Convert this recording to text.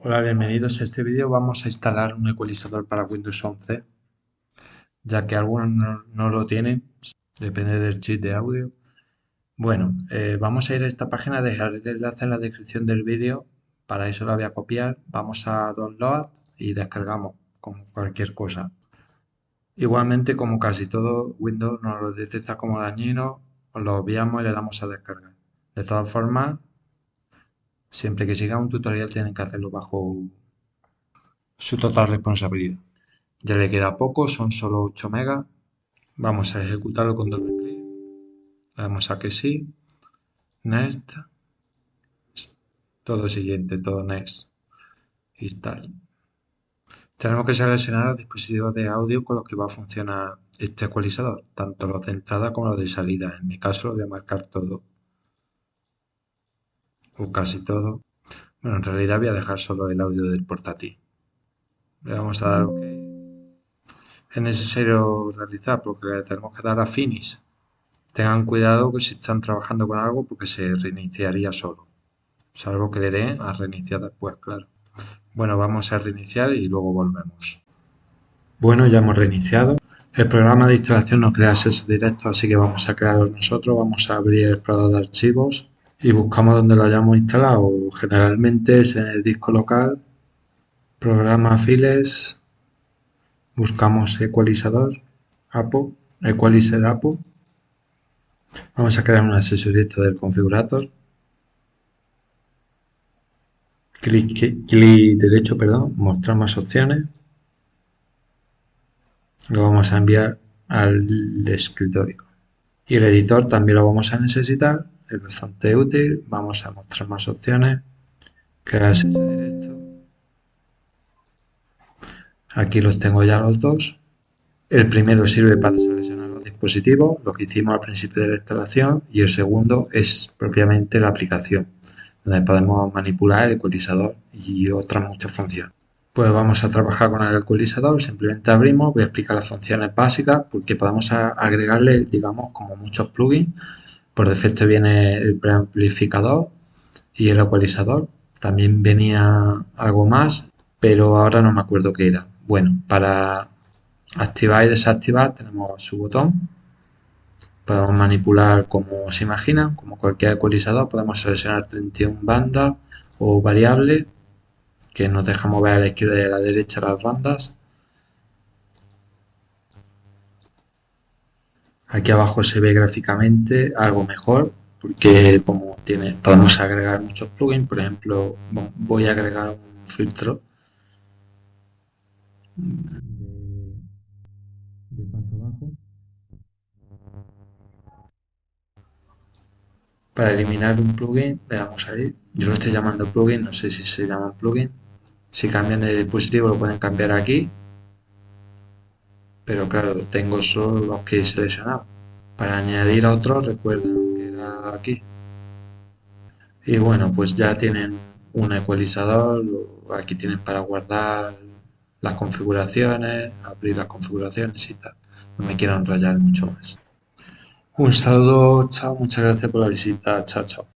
Hola, bienvenidos. En este vídeo vamos a instalar un ecualizador para Windows 11, ya que algunos no, lo tienen, depende del chip de audio. Bueno, eh, vamos a ir a esta página, dejar el enlace en la descripción del vídeo, para eso la voy a copiar, vamos a download y descargamos como cualquier cosa. Igualmente, como casi todo, Windows nos lo detecta como dañino, lo obviamos y le damos a descargar. De todas formas, Siempre que siga un tutorial tienen que hacerlo bajo su total responsabilidad. Ya le queda poco, son solo 8 megas. Vamos a ejecutarlo con doble clic. Le damos a que sí. Next. Todo siguiente, todo next. Install. Tenemos que seleccionar los dispositivos de audio con los que va a funcionar este ecualizador, tanto los de entrada como los de salida. En mi caso lo voy a marcar todo o casi todo. Bueno, en realidad voy a dejar solo el audio del portátil. Le vamos a dar OK. Es necesario realizar porque le tenemos que dar a Finish. Tengan cuidado que si están trabajando con algo porque se reiniciaría solo. Salvo que le den a reiniciar después, claro. Bueno, vamos a reiniciar y luego volvemos. Bueno, ya hemos reiniciado. El programa de instalación no crea acceso directo, así que vamos a crearlo nosotros. Vamos a abrir el explorador de archivos y buscamos donde lo hayamos instalado. Generalmente es en el disco local, programa files, buscamos ecualizador, APO, equalizer APO. Vamos a crear un acceso directo del configurador. Clic, clic derecho, perdón, mostrar más opciones. Lo vamos a enviar al escritorio. Y el editor también lo vamos a necesitar es bastante útil. Vamos a mostrar más opciones. Crear acceso directo. Aquí los tengo ya los dos. El primero sirve para seleccionar los dispositivos, lo que hicimos al principio de la instalación, y el segundo es propiamente la aplicación, donde podemos manipular el ecualizador y otras muchas funciones. Pues vamos a trabajar con el ecualizador, simplemente abrimos, voy a explicar las funciones básicas porque podemos agregarle, digamos, como muchos plugins por defecto viene el preamplificador y el ecualizador. También venía algo más, pero ahora no me acuerdo qué era. Bueno, para activar y desactivar tenemos su botón. Podemos manipular como se imagina, como cualquier ecualizador. Podemos seleccionar 31 bandas o variables que nos deja mover a la izquierda y a la derecha las bandas. Aquí abajo se ve gráficamente algo mejor porque como tiene, podemos agregar muchos plugins, por ejemplo, voy a agregar un filtro de, paso abajo para eliminar un plugin. Le damos ahí. Yo lo estoy llamando plugin no sé si se llama plugin. Si cambian de dispositivo lo pueden cambiar aquí pero claro, tengo solo los que he seleccionado. Para añadir a otros, recuerden que era aquí. Y bueno, pues ya tienen un ecualizador, aquí tienen para guardar las configuraciones, abrir las configuraciones y tal. No me quiero enrollar mucho más. Un saludo, chao, muchas gracias por la visita, chao, chao.